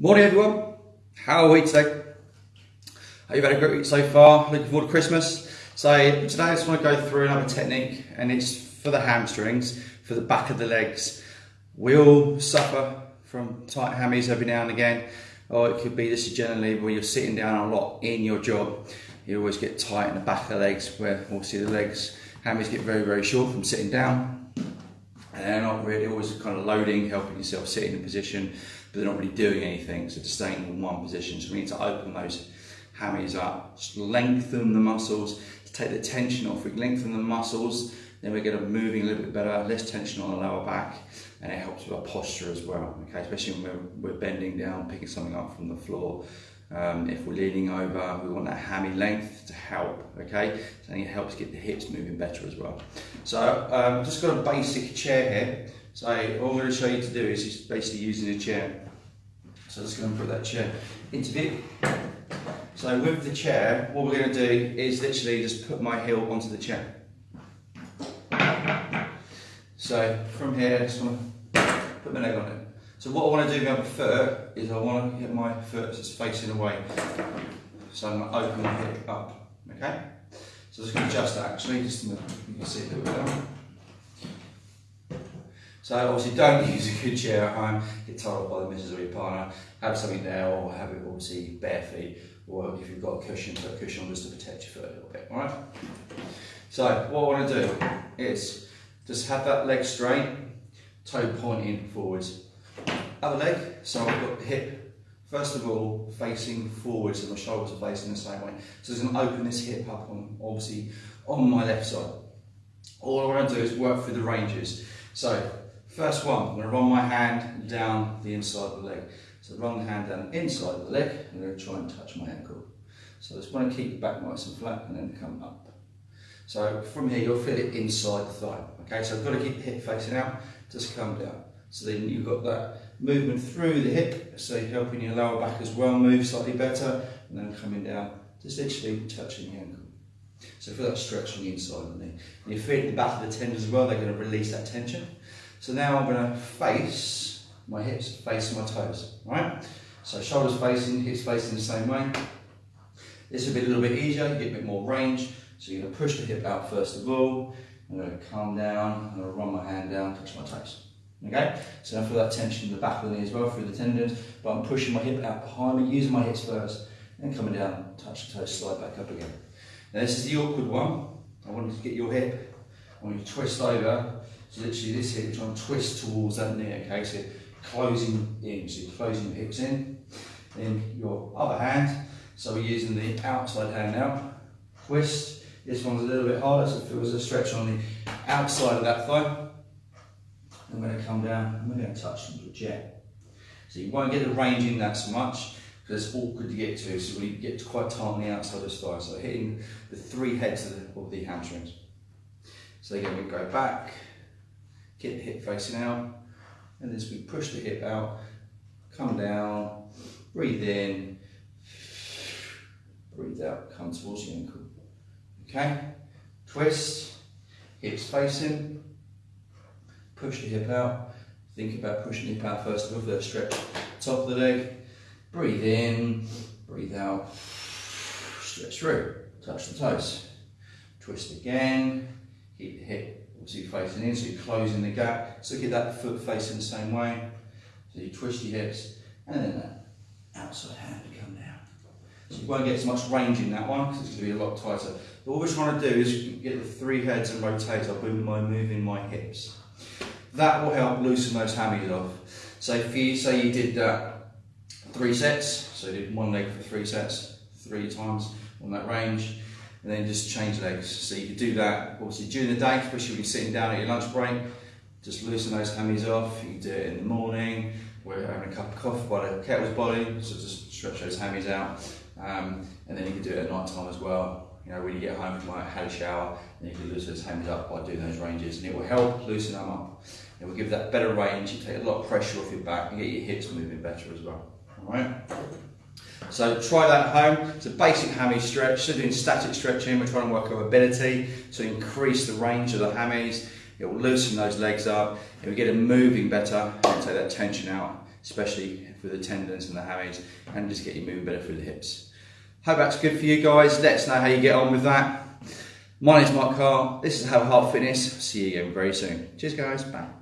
Morning everyone, how are we today? Hope you've had a great week so far, looking forward to Christmas. So today I just want to go through another technique and it's for the hamstrings, for the back of the legs. We all suffer from tight hammies every now and again, or it could be this is generally where you're sitting down a lot in your job. You always get tight in the back of the legs where obviously the legs, hammies get very, very short from sitting down. And they're not really always kind of loading, helping yourself sit in a position, but they're not really doing anything, so just staying in one position. So we need to open those hammies up, just lengthen the muscles to take the tension off. We lengthen the muscles, then we get them moving a little bit better, less tension on the lower back, and it helps with our posture as well, okay? Especially when we're, we're bending down, picking something up from the floor. Um, if we're leaning over, we want that hammy length to help, okay? So it helps get the hips moving better as well. So um, just got a basic chair here. So all I'm going to show you to do is just basically using a chair. So I'm just going to put that chair into view. So with the chair, what we're going to do is literally just put my heel onto the chair. So from here, I just want to put my leg on it. So what I want to do with my foot is I want to get my foot just facing away. So I'm going to open my hip up, okay? So I'm just going to adjust that actually, just so you can see a. So obviously don't use a good chair at home, get told by the missus or your partner, have something there or have it obviously bare feet or if you've got a cushion, put a cushion on just to protect your foot a little bit, alright? So what I want to do is just have that leg straight, toe pointing forwards. Other leg, so I've got the hip, first of all, facing forwards so my shoulders are facing the same way. So I'm going to open this hip up on, obviously, on my left side. All I want to do is work through the ranges. So, first one, I'm going to run my hand down the inside of the leg. So run the hand down the inside of the leg, I'm going to try and touch my ankle. So I just want to keep the back nice and flat and then come up. So from here, you'll feel it inside the thigh. Okay, so I've got to keep the hip facing out, just come down. So then you've got that movement through the hip, so helping your lower back as well move slightly better, and then coming down, just literally touching the ankle. So feel that stretch on the inside of the knee. And you feel the back of the tendons as well, they're going to release that tension. So now I'm going to face my hips, face my toes, right? So shoulders facing, hips facing the same way. This will be a little bit easier, you get a bit more range. So you're going to push the hip out first of all. I'm going to calm down, and I'm going to run my hand down, touch my toes. Okay, so I feel that tension in the back of the knee as well through the tendons, but I'm pushing my hip out behind me, using my hips first, and coming down, touch the toes, slide back up again. Now this is the awkward one. I want you to get your hip, I want you to twist over, so literally this hip, trying to twist towards that knee, okay, so closing in, so closing your hips in, then your other hand, so we're using the outside hand now, twist, this one's a little bit harder, so it feels a stretch on the outside of that thigh, I'm going to come down we're going to touch the jet. So you won't get the range in that so much because it's awkward to get to, so we get quite tight on the outside of the thigh. So hitting the three heads of the, of the hamstrings. So again, we go back, get the hip facing out, and as we push the hip out, come down, breathe in, breathe out, come towards the ankle. Okay, twist, hips facing, push the hip out. Think about pushing the hip out first all, that stretch. Top of the leg, breathe in, breathe out, stretch through, touch the toes. Twist again, keep the hip obviously facing in, so you're closing the gap. So get that foot facing the same way. So you twist your hips, and then that outside hand to come down. So you won't get as much range in that one, because it's going to be a lot tighter. But what we're trying to do is get the three heads and rotate up by moving my hips. That will help loosen those hammies off. So if you say you did three sets, so you did one leg for three sets, three times on that range, and then just change legs. So you could do that obviously during the day, especially when you're sitting down at your lunch break, just loosen those hammies off. You can do it in the morning, we're having a cup of coffee by the kettle's boiling, so just stretch those hammies out. Um, do it at night time as well. You know, when you get home from like, had a shower, and you can loosen those hammies up by doing those ranges, and it will help loosen them up. It will give that better range, you take a lot of pressure off your back and get your hips moving better as well. Alright? So try that at home. It's a basic hammy stretch. So doing static stretching, we're trying to work our mobility to increase the range of the hammies. It will loosen those legs up. It will get them moving better and take that tension out especially for the tendons and the hammies, and just get you moving better through the hips. Hope that's good for you guys. Let us know how you get on with that. My name's Mark Carr. This is Have a Heart Fitness. See you again very soon. Cheers, guys. Bye.